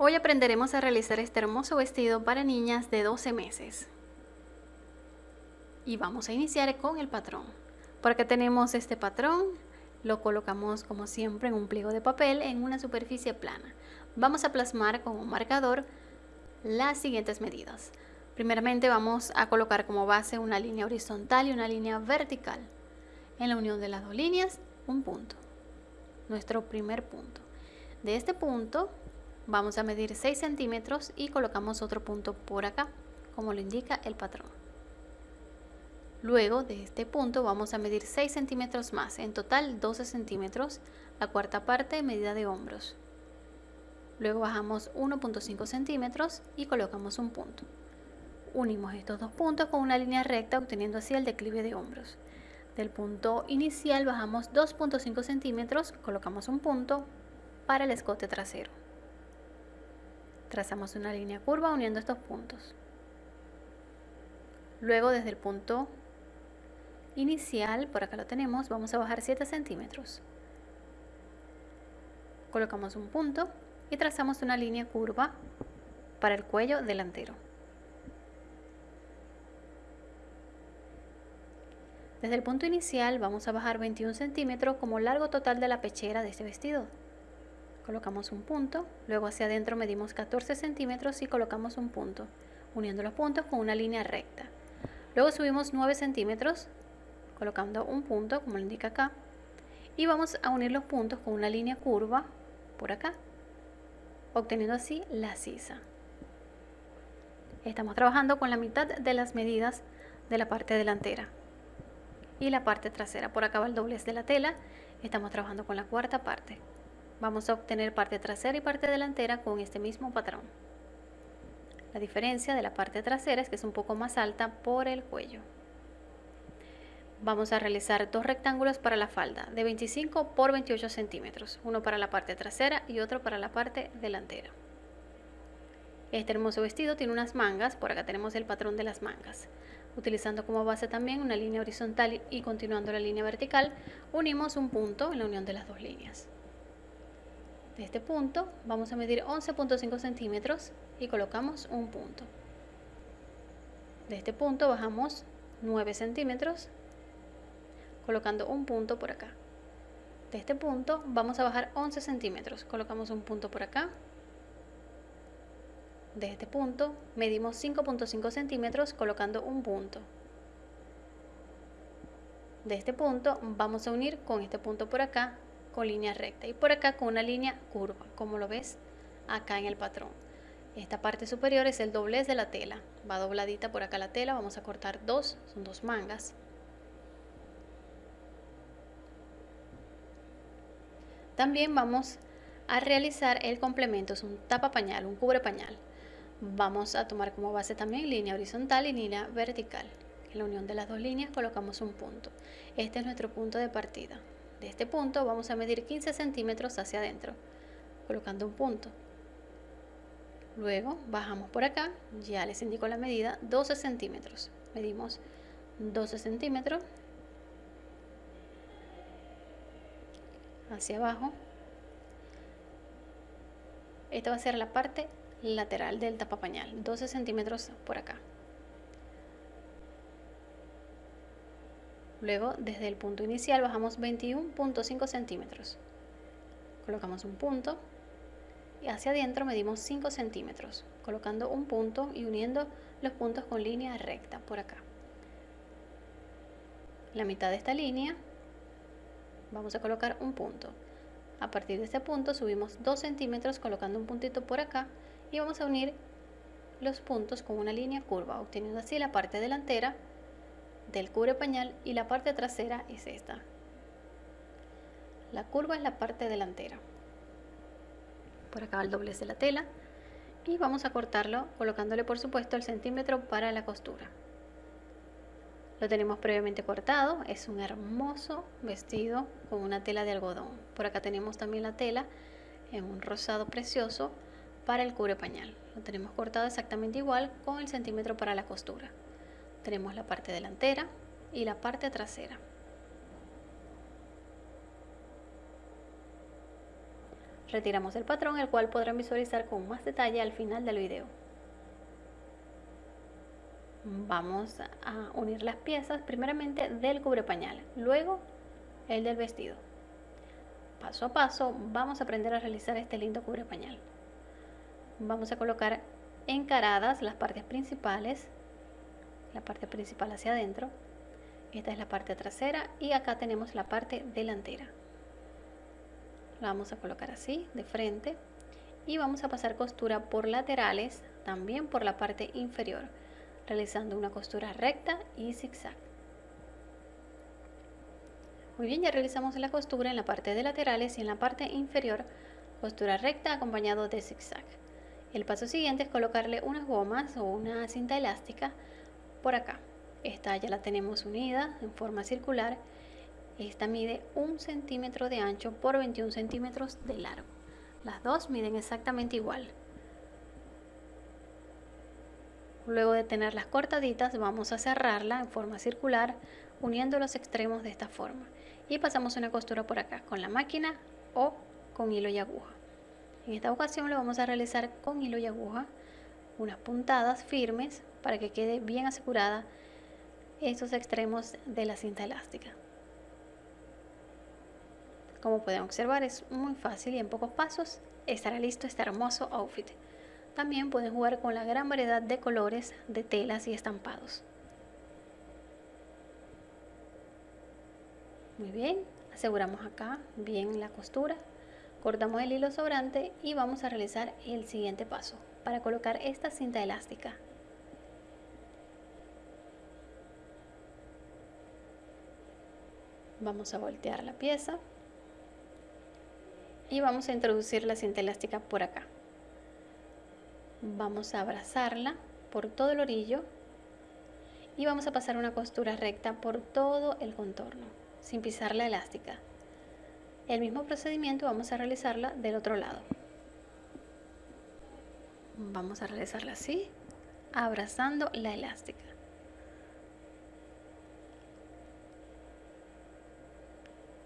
Hoy aprenderemos a realizar este hermoso vestido para niñas de 12 meses. Y vamos a iniciar con el patrón. Por acá tenemos este patrón, lo colocamos como siempre en un pliego de papel en una superficie plana. Vamos a plasmar con un marcador las siguientes medidas. Primeramente vamos a colocar como base una línea horizontal y una línea vertical. En la unión de las dos líneas, un punto. Nuestro primer punto. De este punto Vamos a medir 6 centímetros y colocamos otro punto por acá, como lo indica el patrón. Luego de este punto vamos a medir 6 centímetros más, en total 12 centímetros, la cuarta parte medida de hombros. Luego bajamos 1.5 centímetros y colocamos un punto. Unimos estos dos puntos con una línea recta obteniendo así el declive de hombros. Del punto inicial bajamos 2.5 centímetros, colocamos un punto para el escote trasero. Trazamos una línea curva uniendo estos puntos. Luego desde el punto inicial, por acá lo tenemos, vamos a bajar 7 centímetros. Colocamos un punto y trazamos una línea curva para el cuello delantero. Desde el punto inicial vamos a bajar 21 centímetros como largo total de la pechera de este vestido colocamos un punto, luego hacia adentro medimos 14 centímetros y colocamos un punto, uniendo los puntos con una línea recta. Luego subimos 9 centímetros, colocando un punto, como lo indica acá, y vamos a unir los puntos con una línea curva por acá, obteniendo así la sisa. Estamos trabajando con la mitad de las medidas de la parte delantera y la parte trasera. Por acá va el doblez de la tela, estamos trabajando con la cuarta parte. Vamos a obtener parte trasera y parte delantera con este mismo patrón. La diferencia de la parte trasera es que es un poco más alta por el cuello. Vamos a realizar dos rectángulos para la falda de 25 por 28 centímetros, uno para la parte trasera y otro para la parte delantera. Este hermoso vestido tiene unas mangas, por acá tenemos el patrón de las mangas. Utilizando como base también una línea horizontal y continuando la línea vertical, unimos un punto en la unión de las dos líneas de este punto vamos a medir 11.5 centímetros y colocamos un punto. De este punto bajamos 9 centímetros colocando un punto por acá. De este punto vamos a bajar 11 centímetros colocamos un punto por acá. De este punto medimos 5.5 centímetros colocando un punto. De este punto vamos a unir con este punto por acá con línea recta y por acá con una línea curva, como lo ves acá en el patrón. Esta parte superior es el doblez de la tela, va dobladita por acá la tela, vamos a cortar dos, son dos mangas. También vamos a realizar el complemento, es un tapa pañal, un cubre pañal. Vamos a tomar como base también línea horizontal y línea vertical. En la unión de las dos líneas colocamos un punto. Este es nuestro punto de partida. De este punto vamos a medir 15 centímetros hacia adentro, colocando un punto. Luego bajamos por acá, ya les indico la medida, 12 centímetros. Medimos 12 centímetros hacia abajo. Esta va a ser la parte lateral del tapapañal, 12 centímetros por acá. Luego, desde el punto inicial bajamos 21.5 centímetros. Colocamos un punto y hacia adentro medimos 5 centímetros, colocando un punto y uniendo los puntos con línea recta por acá. la mitad de esta línea vamos a colocar un punto. A partir de este punto subimos 2 centímetros colocando un puntito por acá y vamos a unir los puntos con una línea curva, obteniendo así la parte delantera del cubre pañal y la parte trasera es esta. La curva es la parte delantera. Por acá el doblez de la tela y vamos a cortarlo colocándole por supuesto el centímetro para la costura. Lo tenemos previamente cortado, es un hermoso vestido con una tela de algodón. Por acá tenemos también la tela en un rosado precioso para el cubre pañal. Lo tenemos cortado exactamente igual con el centímetro para la costura tenemos la parte delantera y la parte trasera. Retiramos el patrón, el cual podrán visualizar con más detalle al final del video. Vamos a unir las piezas primeramente del cubre pañal, luego el del vestido. Paso a paso vamos a aprender a realizar este lindo cubre pañal. Vamos a colocar encaradas las partes principales, la parte principal hacia adentro, esta es la parte trasera y acá tenemos la parte delantera. La vamos a colocar así de frente. Y vamos a pasar costura por laterales también por la parte inferior realizando una costura recta y zigzag. Muy bien ya realizamos la costura en la parte de laterales y en la parte inferior costura recta acompañado de zigzag. El paso siguiente es colocarle unas gomas o una cinta elástica por acá esta ya la tenemos unida en forma circular esta mide un centímetro de ancho por 21 centímetros de largo. Las dos miden exactamente igual. Luego de tenerlas cortaditas vamos a cerrarla en forma circular uniendo los extremos de esta forma. Y pasamos una costura por acá con la máquina o con hilo y aguja. En esta ocasión lo vamos a realizar con hilo y aguja, unas puntadas firmes para que quede bien asegurada estos extremos de la cinta elástica. Como pueden observar es muy fácil y en pocos pasos estará listo este hermoso outfit. También pueden jugar con la gran variedad de colores, de telas y estampados. Muy bien, aseguramos acá bien la costura, cortamos el hilo sobrante y vamos a realizar el siguiente paso para colocar esta cinta elástica. Vamos a voltear la pieza y vamos a introducir la cinta elástica por acá. Vamos a abrazarla por todo el orillo y vamos a pasar una costura recta por todo el contorno, sin pisar la elástica. El mismo procedimiento vamos a realizarla del otro lado. Vamos a realizarla así, abrazando la elástica.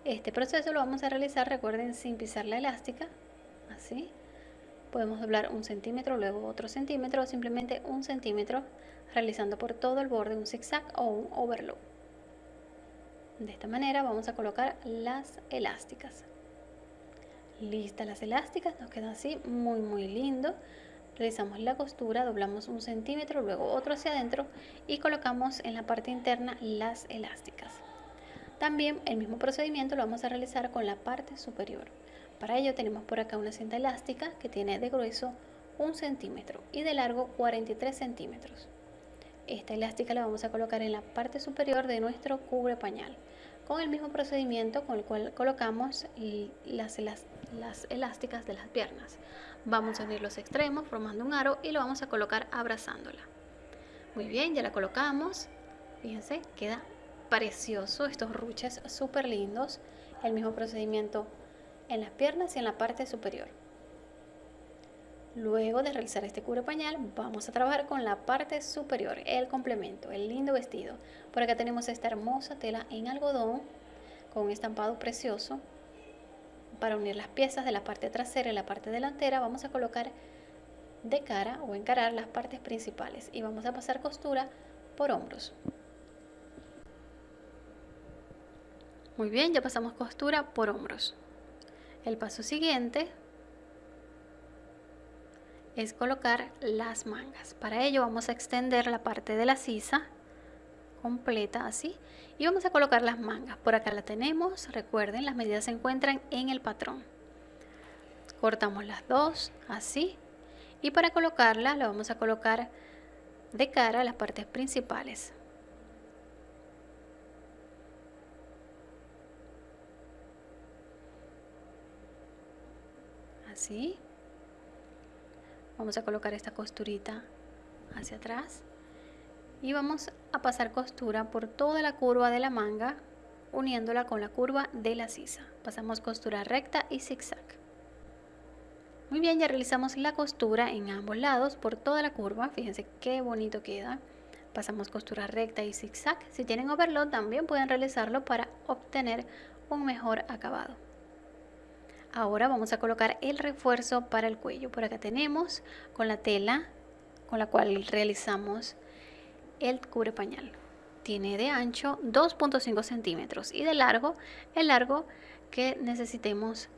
Este proceso lo vamos a realizar, recuerden, sin pisar la elástica, así. Podemos doblar un centímetro, luego otro centímetro o simplemente un centímetro, realizando por todo el borde un zigzag o un overlock. De esta manera vamos a colocar las elásticas. Listas las elásticas, nos queda así muy muy lindo. Realizamos la costura, doblamos un centímetro, luego otro hacia adentro y colocamos en la parte interna las elásticas. También el mismo procedimiento lo vamos a realizar con la parte superior. Para ello tenemos por acá una cinta elástica que tiene de grueso un centímetro y de largo 43 centímetros. Esta elástica la vamos a colocar en la parte superior de nuestro cubre pañal con el mismo procedimiento con el cual colocamos las, las elásticas de las piernas. Vamos a unir los extremos formando un aro y lo vamos a colocar abrazándola. Muy bien, ya la colocamos. Fíjense, queda precioso, estos ruches súper lindos. El mismo procedimiento en las piernas y en la parte superior. Luego de realizar este cubre pañal, vamos a trabajar con la parte superior, el complemento, el lindo vestido. Por acá tenemos esta hermosa tela en algodón con un estampado precioso. Para unir las piezas de la parte trasera y la parte delantera, vamos a colocar de cara o encarar las partes principales y vamos a pasar costura por hombros. Muy bien, ya pasamos costura por hombros. El paso siguiente es colocar las mangas. Para ello vamos a extender la parte de la sisa completa así y vamos a colocar las mangas. Por acá la tenemos, recuerden las medidas se encuentran en el patrón. Cortamos las dos así y para colocarla la vamos a colocar de cara a las partes principales. así vamos a colocar esta costurita hacia atrás. Y vamos a pasar costura por toda la curva de la manga uniéndola con la curva de la sisa. Pasamos costura recta y zigzag. Muy bien ya realizamos la costura en ambos lados por toda la curva. Fíjense qué bonito queda. Pasamos costura recta y zigzag. Si tienen overlock también pueden realizarlo para obtener un mejor acabado Ahora vamos a colocar el refuerzo para el cuello. Por acá tenemos con la tela con la cual realizamos el cubre pañal. Tiene de ancho 2.5 centímetros y de largo el largo que necesitemos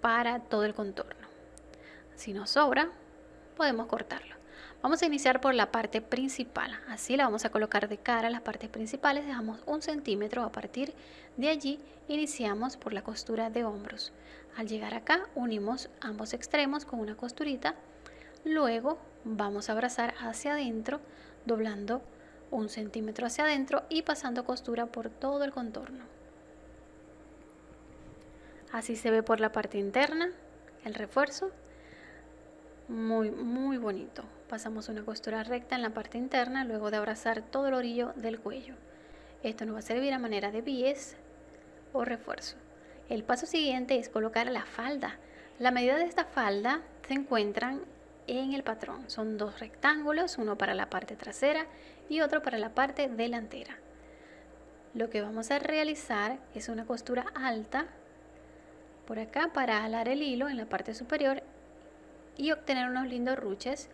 para todo el contorno. Si nos sobra, podemos cortarlo. Vamos a iniciar por la parte principal. Así la vamos a colocar de cara a las partes principales. Dejamos un centímetro. A partir de allí iniciamos por la costura de hombros. Al llegar acá unimos ambos extremos con una costurita. Luego vamos a abrazar hacia adentro doblando un centímetro hacia adentro y pasando costura por todo el contorno. Así se ve por la parte interna el refuerzo. Muy, muy bonito pasamos una costura recta en la parte interna luego de abrazar todo el orillo del cuello. Esto nos va a servir a manera de bies o refuerzo. El paso siguiente es colocar la falda. La medida de esta falda se encuentran en el patrón. Son dos rectángulos, uno para la parte trasera y otro para la parte delantera. Lo que vamos a realizar es una costura alta por acá para alar el hilo en la parte superior y obtener unos lindos ruches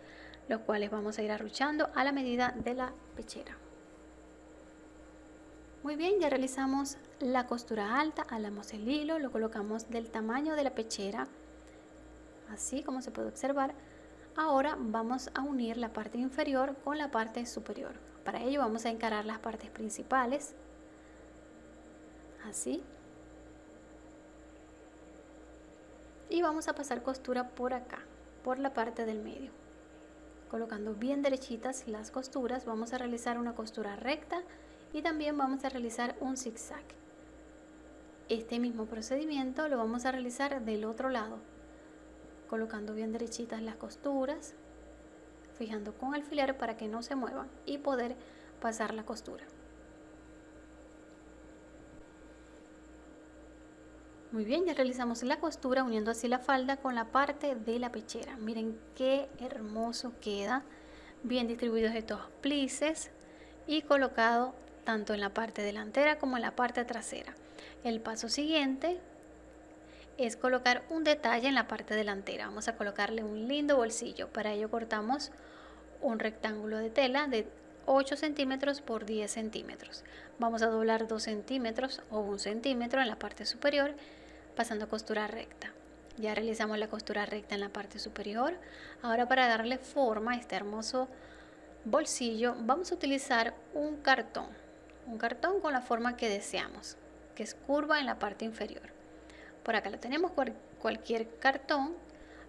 los cuales vamos a ir arruchando a la medida de la pechera. Muy bien, ya realizamos la costura alta, alamos el hilo, lo colocamos del tamaño de la pechera, así como se puede observar. Ahora vamos a unir la parte inferior con la parte superior. Para ello vamos a encarar las partes principales, así. Y vamos a pasar costura por acá, por la parte del medio. Colocando bien derechitas las costuras vamos a realizar una costura recta y también vamos a realizar un zigzag. Este mismo procedimiento lo vamos a realizar del otro lado colocando bien derechitas las costuras fijando con alfiler para que no se muevan y poder pasar la costura Muy bien, ya realizamos la costura uniendo así la falda con la parte de la pechera. Miren qué hermoso queda. Bien distribuidos estos plices y colocado tanto en la parte delantera como en la parte trasera. El paso siguiente es colocar un detalle en la parte delantera. Vamos a colocarle un lindo bolsillo. Para ello cortamos un rectángulo de tela de 8 centímetros por 10 centímetros. Vamos a doblar 2 centímetros o 1 centímetro en la parte superior pasando costura recta. Ya realizamos la costura recta en la parte superior. Ahora para darle forma a este hermoso bolsillo vamos a utilizar un cartón. Un cartón con la forma que deseamos, que es curva en la parte inferior. Por acá lo tenemos, cualquier cartón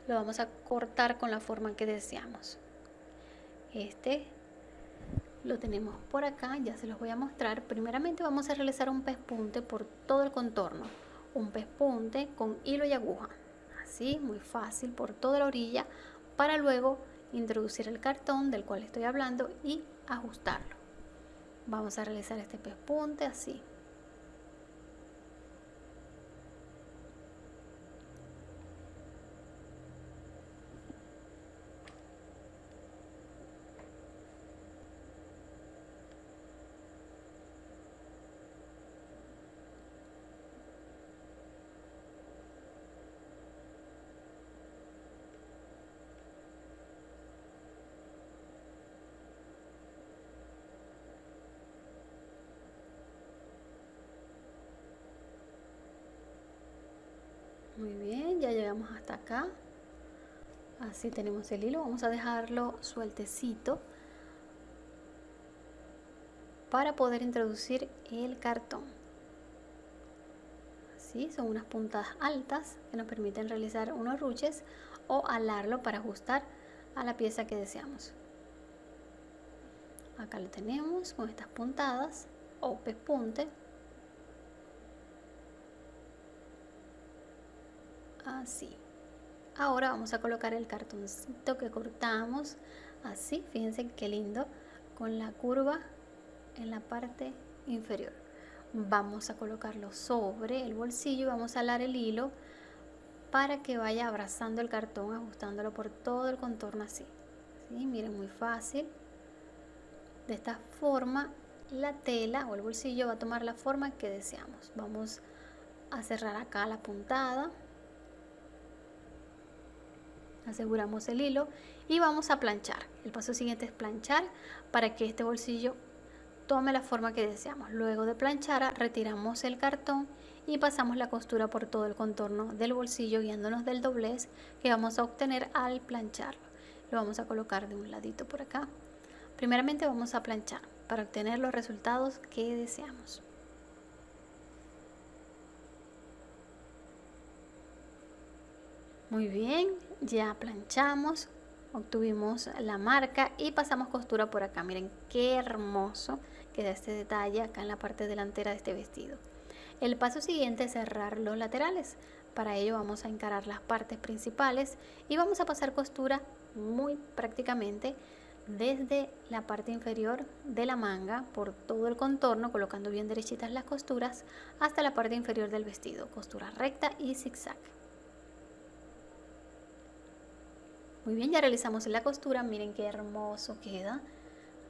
lo vamos a cortar con la forma que deseamos. Este lo tenemos por acá, ya se los voy a mostrar. Primeramente vamos a realizar un pespunte por todo el contorno un pespunte con hilo y aguja así muy fácil por toda la orilla para luego introducir el cartón del cual estoy hablando y ajustarlo. Vamos a realizar este pespunte así muy bien ya hasta acá. Así tenemos el hilo. Vamos a dejarlo sueltecito para poder introducir el cartón. Así son unas puntas altas que nos permiten realizar unos ruches o alarlo para ajustar a la pieza que deseamos. Acá lo tenemos con estas puntadas o pespunte así ahora vamos a colocar el cartoncito que cortamos así fíjense qué lindo con la curva en la parte inferior. Vamos a colocarlo sobre el bolsillo y vamos a alar el hilo para que vaya abrazando el cartón ajustándolo por todo el contorno así. ¿Sí? miren muy fácil. De esta forma la tela o el bolsillo va a tomar la forma que deseamos. Vamos a cerrar acá la puntada aseguramos el hilo y vamos a planchar. El paso siguiente es planchar para que este bolsillo tome la forma que deseamos. Luego de planchar retiramos el cartón y pasamos la costura por todo el contorno del bolsillo guiándonos del doblez que vamos a obtener al plancharlo. Lo vamos a colocar de un ladito por acá. Primeramente vamos a planchar para obtener los resultados que deseamos. Muy bien, ya planchamos, obtuvimos la marca y pasamos costura por acá. Miren qué hermoso queda este detalle acá en la parte delantera de este vestido. El paso siguiente es cerrar los laterales. Para ello vamos a encarar las partes principales y vamos a pasar costura muy prácticamente desde la parte inferior de la manga por todo el contorno colocando bien derechitas las costuras hasta la parte inferior del vestido costura recta y zigzag Muy bien, ya realizamos la costura, miren qué hermoso queda.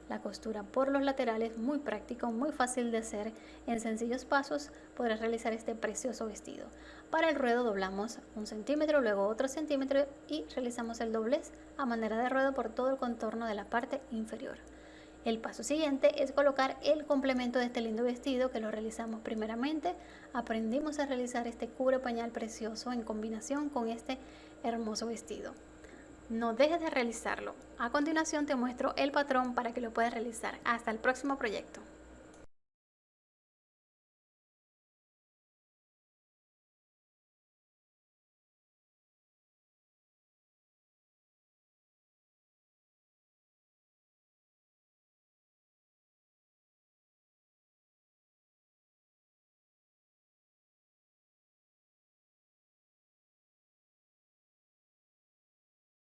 La costura por los laterales, muy práctico, muy fácil de hacer. En sencillos pasos podrás realizar este precioso vestido. Para el ruedo doblamos un centímetro, luego otro centímetro y realizamos el doblez a manera de ruedo por todo el contorno de la parte inferior. El paso siguiente es colocar el complemento de este lindo vestido que lo realizamos primeramente. Aprendimos a realizar este cubre pañal precioso en combinación con este hermoso vestido no dejes de realizarlo. A continuación te muestro el patrón para que lo puedas realizar. Hasta el próximo proyecto.